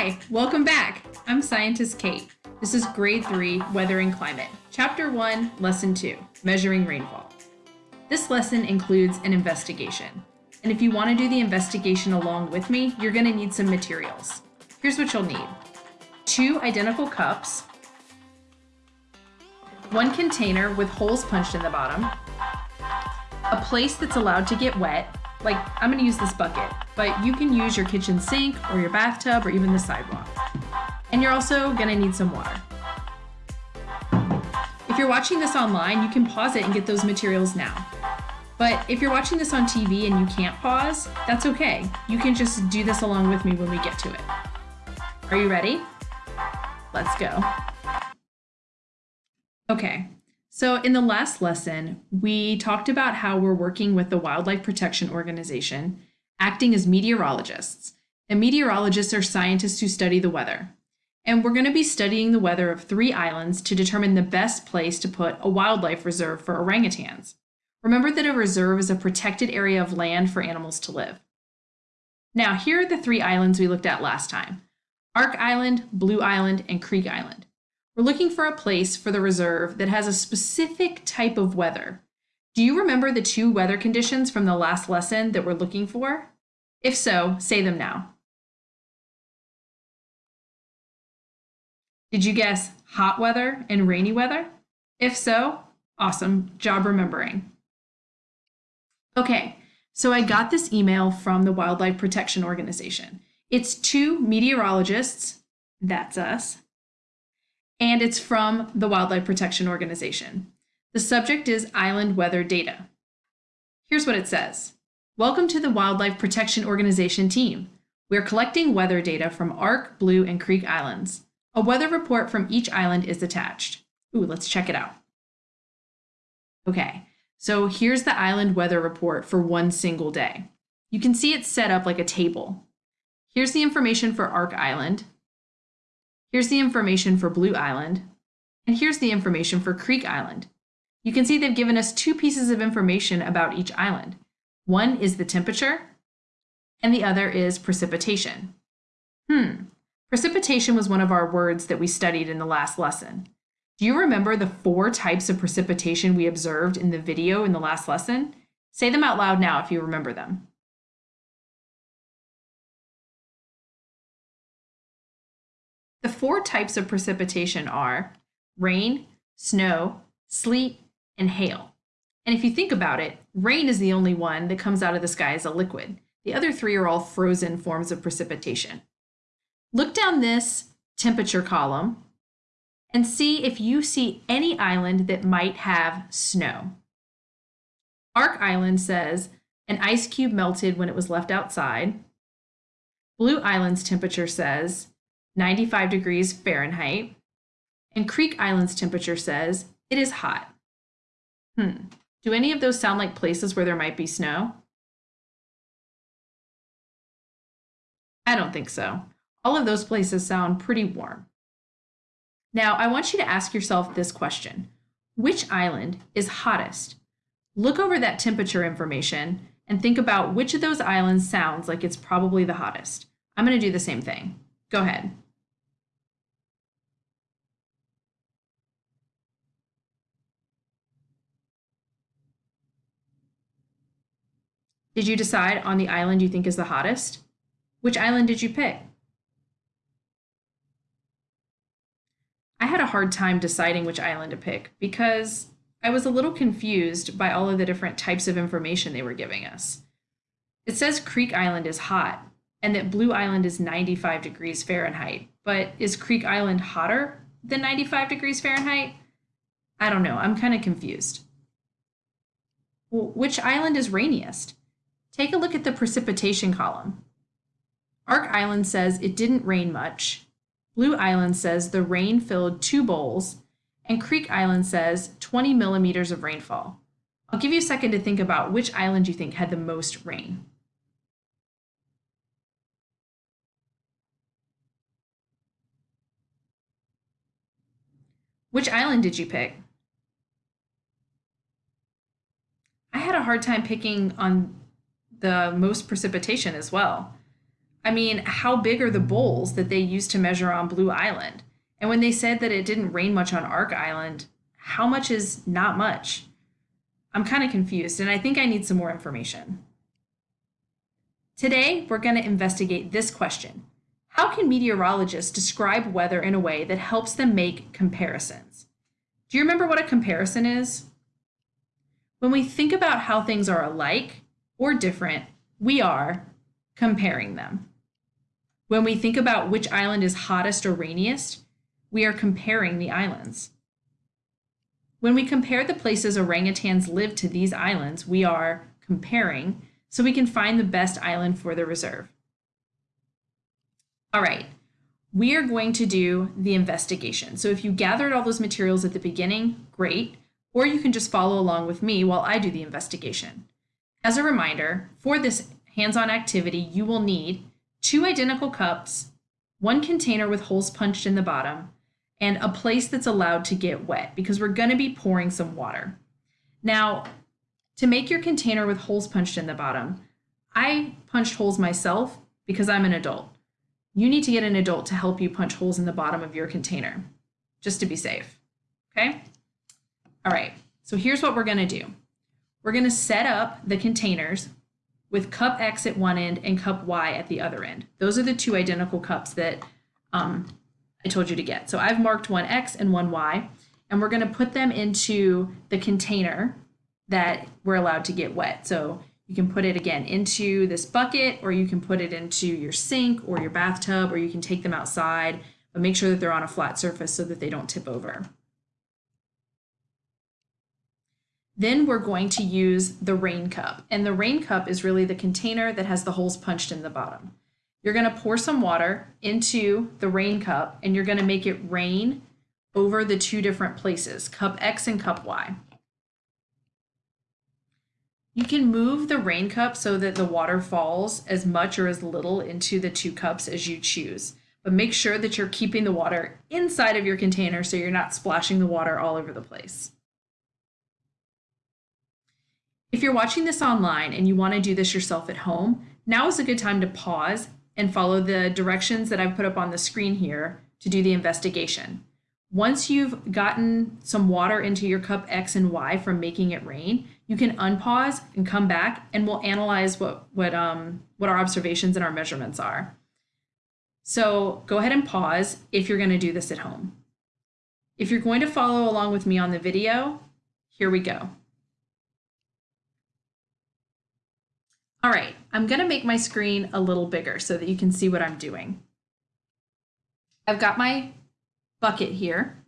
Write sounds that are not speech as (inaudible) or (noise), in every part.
Hi, welcome back. I'm Scientist Kate. This is Grade 3 Weather and Climate, Chapter 1, Lesson 2 Measuring Rainfall. This lesson includes an investigation. And if you want to do the investigation along with me, you're going to need some materials. Here's what you'll need two identical cups, one container with holes punched in the bottom, a place that's allowed to get wet, like I'm gonna use this bucket, but you can use your kitchen sink or your bathtub or even the sidewalk. And you're also gonna need some water. If you're watching this online, you can pause it and get those materials now. But if you're watching this on TV and you can't pause, that's okay. You can just do this along with me when we get to it. Are you ready? Let's go. Okay, so in the last lesson, we talked about how we're working with the Wildlife Protection Organization, acting as meteorologists. And meteorologists are scientists who study the weather. And we're going to be studying the weather of three islands to determine the best place to put a wildlife reserve for orangutans. Remember that a reserve is a protected area of land for animals to live. Now, here are the three islands we looked at last time. Ark Island, Blue Island, and Creek Island. We're looking for a place for the reserve that has a specific type of weather. Do you remember the two weather conditions from the last lesson that we're looking for? If so, say them now. Did you guess hot weather and rainy weather? If so, awesome job remembering. Okay, so I got this email from the Wildlife Protection Organization. It's two meteorologists, that's us, and it's from the Wildlife Protection Organization. The subject is island weather data. Here's what it says. Welcome to the Wildlife Protection Organization team. We're collecting weather data from Ark, Blue, and Creek Islands. A weather report from each island is attached. Ooh, let's check it out. Okay, so here's the island weather report for one single day. You can see it's set up like a table. Here's the information for Ark Island, Here's the information for Blue Island, and here's the information for Creek Island. You can see they've given us two pieces of information about each island. One is the temperature, and the other is precipitation. Hmm, precipitation was one of our words that we studied in the last lesson. Do you remember the four types of precipitation we observed in the video in the last lesson? Say them out loud now if you remember them. The four types of precipitation are rain, snow, sleet, and hail. And if you think about it, rain is the only one that comes out of the sky as a liquid. The other three are all frozen forms of precipitation. Look down this temperature column and see if you see any island that might have snow. Ark Island says an ice cube melted when it was left outside. Blue Island's temperature says 95 degrees Fahrenheit, and Creek Island's temperature says it is hot. Hmm, do any of those sound like places where there might be snow? I don't think so. All of those places sound pretty warm. Now, I want you to ask yourself this question. Which island is hottest? Look over that temperature information and think about which of those islands sounds like it's probably the hottest. I'm going to do the same thing. Go ahead. Did you decide on the island you think is the hottest? Which island did you pick? I had a hard time deciding which island to pick because I was a little confused by all of the different types of information they were giving us. It says Creek Island is hot and that Blue Island is 95 degrees Fahrenheit, but is Creek Island hotter than 95 degrees Fahrenheit? I don't know, I'm kind of confused. Well, which island is rainiest? Take a look at the precipitation column. Ark Island says it didn't rain much. Blue Island says the rain filled two bowls. And Creek Island says 20 millimeters of rainfall. I'll give you a second to think about which island you think had the most rain. Which island did you pick? I had a hard time picking on the most precipitation as well. I mean, how big are the bowls that they used to measure on Blue Island? And when they said that it didn't rain much on Ark Island, how much is not much? I'm kind of confused and I think I need some more information. Today, we're going to investigate this question. How can meteorologists describe weather in a way that helps them make comparisons? Do you remember what a comparison is? When we think about how things are alike or different, we are comparing them. When we think about which island is hottest or rainiest, we are comparing the islands. When we compare the places orangutans live to these islands, we are comparing so we can find the best island for the reserve. All right, we are going to do the investigation. So if you gathered all those materials at the beginning, great, or you can just follow along with me while I do the investigation. As a reminder, for this hands-on activity, you will need two identical cups, one container with holes punched in the bottom, and a place that's allowed to get wet because we're going to be pouring some water. Now, to make your container with holes punched in the bottom, I punched holes myself because I'm an adult. You need to get an adult to help you punch holes in the bottom of your container, just to be safe, okay? All right, so here's what we're gonna do. We're gonna set up the containers with cup X at one end and cup Y at the other end. Those are the two identical cups that um, I told you to get. So I've marked one X and one Y, and we're going to put them into the container that we're allowed to get wet. So you can put it again into this bucket, or you can put it into your sink or your bathtub, or you can take them outside, but make sure that they're on a flat surface so that they don't tip over. Then we're going to use the rain cup. And the rain cup is really the container that has the holes punched in the bottom. You're going to pour some water into the rain cup and you're going to make it rain over the two different places, cup X and cup Y. You can move the rain cup so that the water falls as much or as little into the two cups as you choose. But make sure that you're keeping the water inside of your container so you're not splashing the water all over the place. If you're watching this online and you want to do this yourself at home, now is a good time to pause and follow the directions that I've put up on the screen here to do the investigation. Once you've gotten some water into your cup X and Y from making it rain, you can unpause and come back and we'll analyze what, what, um, what our observations and our measurements are. So go ahead and pause if you're gonna do this at home. If you're going to follow along with me on the video, here we go. All right, I'm gonna make my screen a little bigger so that you can see what I'm doing. I've got my bucket here,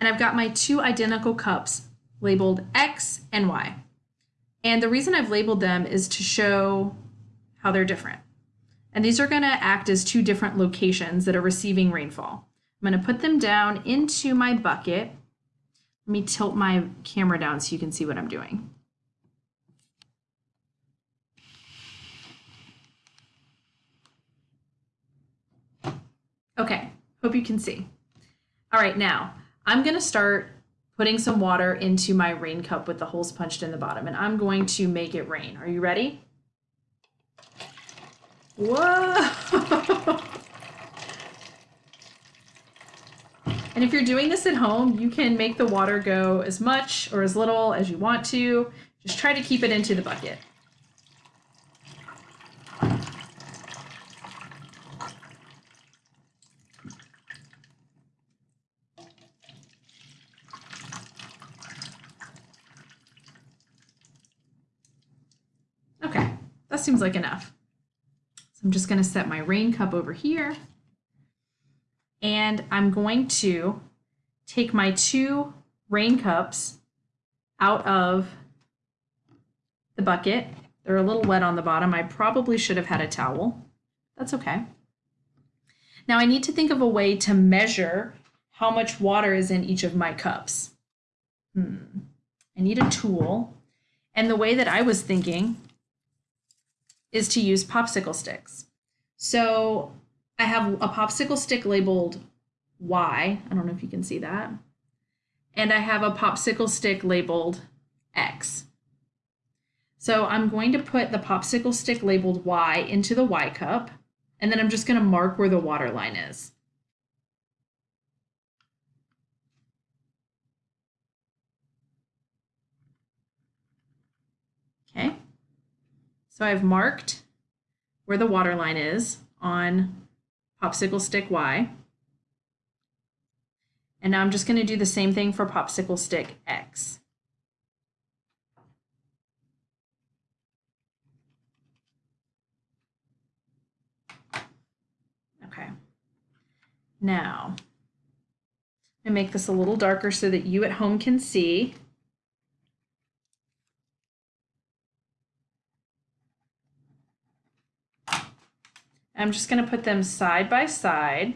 and I've got my two identical cups labeled X and Y. And the reason I've labeled them is to show how they're different. And these are gonna act as two different locations that are receiving rainfall. I'm gonna put them down into my bucket. Let me tilt my camera down so you can see what I'm doing. Okay, hope you can see. All right, now I'm gonna start putting some water into my rain cup with the holes punched in the bottom and I'm going to make it rain. Are you ready? Whoa! (laughs) and if you're doing this at home, you can make the water go as much or as little as you want to. Just try to keep it into the bucket. That seems like enough. So I'm just going to set my rain cup over here. And I'm going to take my two rain cups out of the bucket. They're a little wet on the bottom. I probably should have had a towel. That's okay. Now I need to think of a way to measure how much water is in each of my cups. Hmm. I need a tool. And the way that I was thinking is to use popsicle sticks. So I have a popsicle stick labeled Y. I don't know if you can see that. And I have a popsicle stick labeled X. So I'm going to put the popsicle stick labeled Y into the Y cup, and then I'm just going to mark where the water line is. Okay, so I've marked where the water line is on popsicle stick Y. And now I'm just going to do the same thing for popsicle stick X. Okay. Now, I make this a little darker so that you at home can see. I'm just going to put them side by side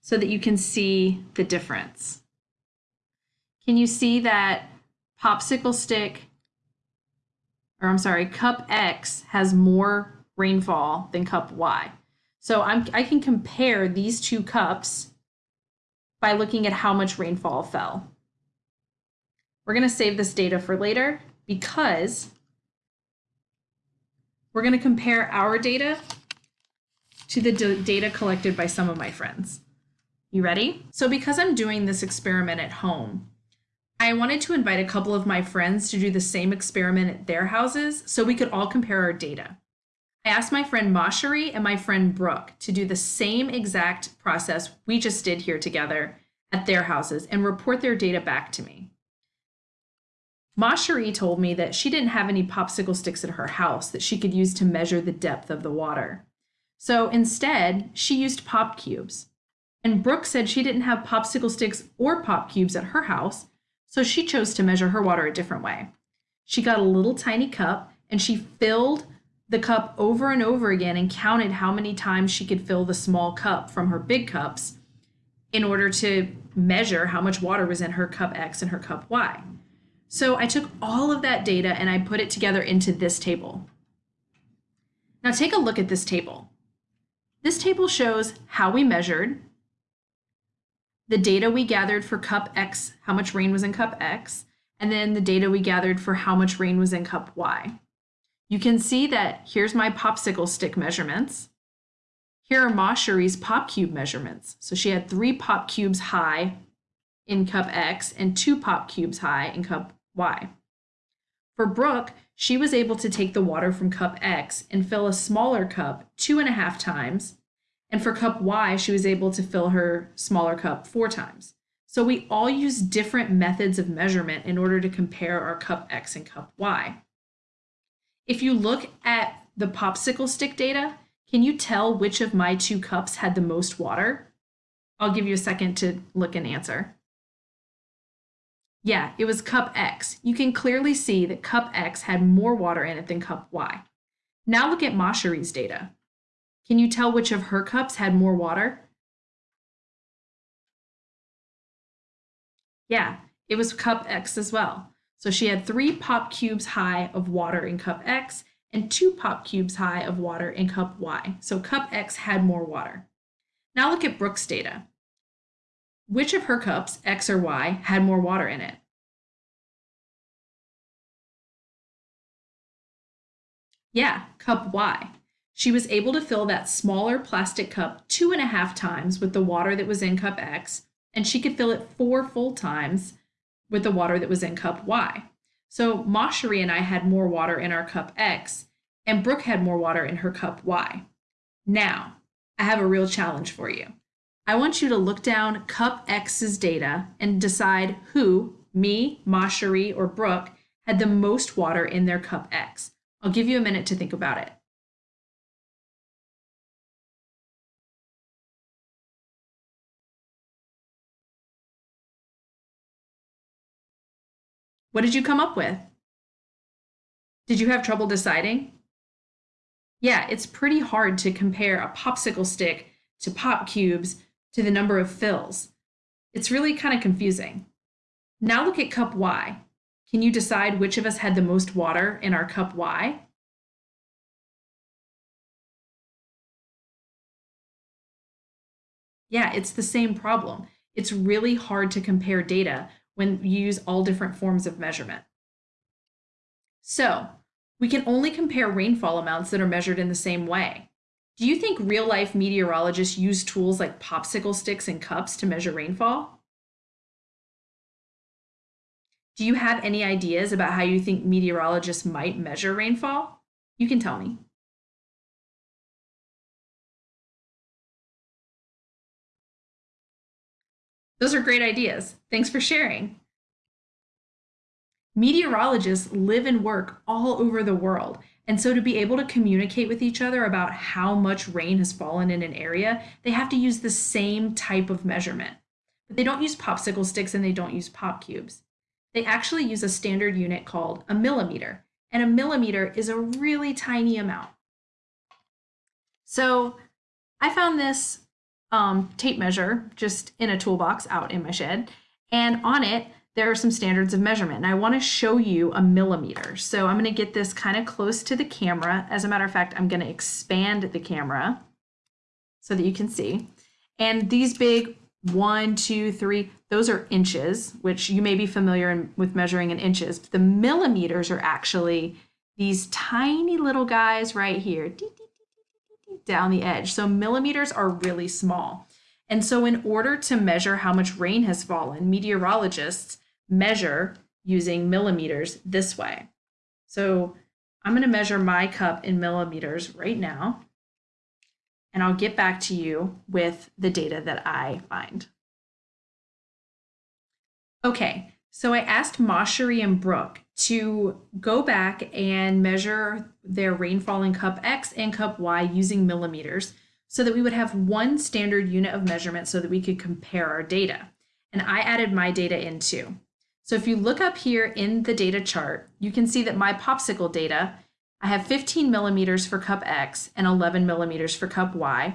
so that you can see the difference. Can you see that popsicle stick, or I'm sorry, cup X has more rainfall than cup Y? So I'm, I can compare these two cups by looking at how much rainfall fell. We're going to save this data for later because we're going to compare our data to the data collected by some of my friends. You ready? So because I'm doing this experiment at home, I wanted to invite a couple of my friends to do the same experiment at their houses so we could all compare our data. I asked my friend Mashari and my friend Brooke to do the same exact process we just did here together at their houses and report their data back to me. Mashari told me that she didn't have any popsicle sticks at her house that she could use to measure the depth of the water. So instead, she used pop cubes. And Brooke said she didn't have popsicle sticks or pop cubes at her house, so she chose to measure her water a different way. She got a little tiny cup and she filled the cup over and over again and counted how many times she could fill the small cup from her big cups in order to measure how much water was in her cup X and her cup Y. So I took all of that data and I put it together into this table. Now take a look at this table. This table shows how we measured, the data we gathered for cup X, how much rain was in cup X, and then the data we gathered for how much rain was in cup Y. You can see that here's my popsicle stick measurements. Here are Ma Mashari's pop cube measurements. So she had three pop cubes high in cup X and two pop cubes high in cup Y. For Brooke, she was able to take the water from cup X and fill a smaller cup two and a half times. And for cup Y, she was able to fill her smaller cup four times. So we all use different methods of measurement in order to compare our cup X and cup Y. If you look at the popsicle stick data, can you tell which of my two cups had the most water? I'll give you a second to look and answer. Yeah, it was cup X. You can clearly see that cup X had more water in it than cup Y. Now look at Mashari's data. Can you tell which of her cups had more water? Yeah, it was cup X as well. So she had three pop cubes high of water in cup X and two pop cubes high of water in cup Y. So cup X had more water. Now look at Brooke's data. Which of her cups, X or Y, had more water in it? Yeah, cup Y. She was able to fill that smaller plastic cup two and a half times with the water that was in cup X, and she could fill it four full times with the water that was in cup Y. So Mashari and I had more water in our cup X, and Brooke had more water in her cup Y. Now, I have a real challenge for you. I want you to look down cup X's data and decide who, me, Mashari, or Brooke, had the most water in their cup X. I'll give you a minute to think about it. What did you come up with? Did you have trouble deciding? Yeah, it's pretty hard to compare a popsicle stick to pop cubes to the number of fills. It's really kind of confusing. Now look at cup Y. Can you decide which of us had the most water in our cup Y? Yeah, it's the same problem. It's really hard to compare data when you use all different forms of measurement. So We can only compare rainfall amounts that are measured in the same way. Do you think real life meteorologists use tools like popsicle sticks and cups to measure rainfall? Do you have any ideas about how you think meteorologists might measure rainfall? You can tell me. Those are great ideas. Thanks for sharing. Meteorologists live and work all over the world. And so to be able to communicate with each other about how much rain has fallen in an area, they have to use the same type of measurement. But they don't use popsicle sticks and they don't use pop cubes. They actually use a standard unit called a millimeter. And a millimeter is a really tiny amount. So I found this um, tape measure just in a toolbox out in my shed. And on it, there are some standards of measurement. And I want to show you a millimeter. So I'm going to get this kind of close to the camera. As a matter of fact, I'm going to expand the camera so that you can see. And these big one, two, three, those are inches, which you may be familiar in, with measuring in inches. But The millimeters are actually these tiny little guys right here down the edge. So millimeters are really small. And so in order to measure how much rain has fallen, meteorologists measure using millimeters this way. So I'm going to measure my cup in millimeters right now, and I'll get back to you with the data that I find. Okay, so I asked Mashari and Brooke to go back and measure their rainfall in cup X and cup Y using millimeters so that we would have one standard unit of measurement so that we could compare our data. And I added my data in too. So if you look up here in the data chart, you can see that my popsicle data, I have 15 millimeters for cup X and 11 millimeters for cup Y.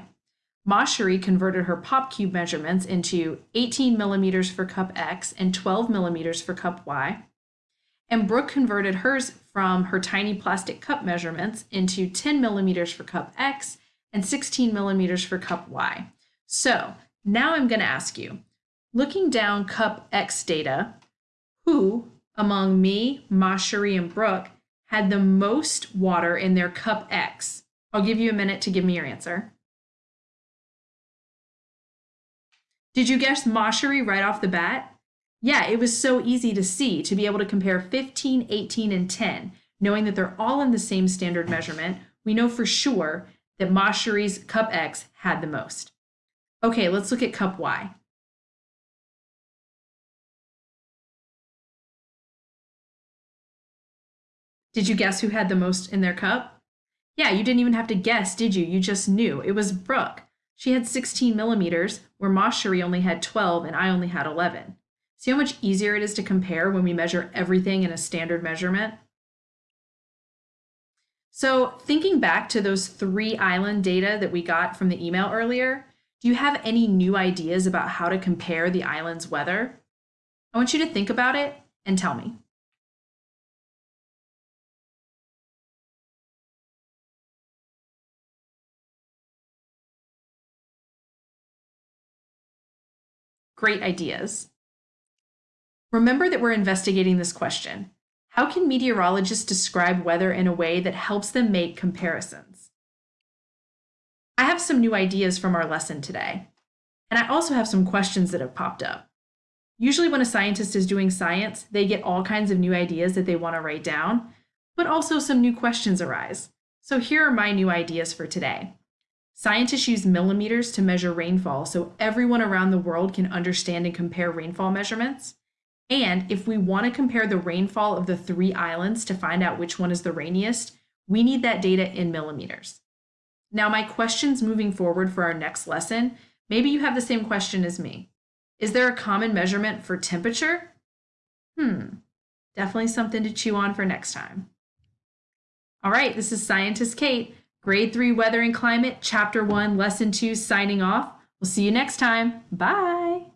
Mashari converted her pop cube measurements into 18 millimeters for cup X and 12 millimeters for cup Y. And Brooke converted hers from her tiny plastic cup measurements into 10 millimeters for cup X and 16 millimeters for cup Y. So now I'm going to ask you, looking down cup X data, who among me, Mashari, and Brooke had the most water in their cup X? I'll give you a minute to give me your answer. Did you guess Mashari right off the bat? Yeah, it was so easy to see to be able to compare 15, 18, and 10, knowing that they're all in the same standard measurement. We know for sure that Mashari's cup X had the most. Okay, let's look at cup Y. Did you guess who had the most in their cup? Yeah, you didn't even have to guess, did you? You just knew. It was Brooke. She had 16 millimeters, where Mashari only had 12 and I only had 11. See how much easier it is to compare when we measure everything in a standard measurement? So thinking back to those three island data that we got from the email earlier, do you have any new ideas about how to compare the island's weather? I want you to think about it and tell me. Great ideas. Remember that we're investigating this question. How can meteorologists describe weather in a way that helps them make comparisons? I have some new ideas from our lesson today, and I also have some questions that have popped up. Usually when a scientist is doing science, they get all kinds of new ideas that they want to write down, but also some new questions arise. So here are my new ideas for today. Scientists use millimeters to measure rainfall so everyone around the world can understand and compare rainfall measurements. And if we want to compare the rainfall of the three islands to find out which one is the rainiest, we need that data in millimeters. Now, my questions moving forward for our next lesson, maybe you have the same question as me. Is there a common measurement for temperature? Hmm, definitely something to chew on for next time. All right, this is Scientist Kate, Grade 3 Weather and Climate, Chapter 1, Lesson 2, signing off. We'll see you next time. Bye.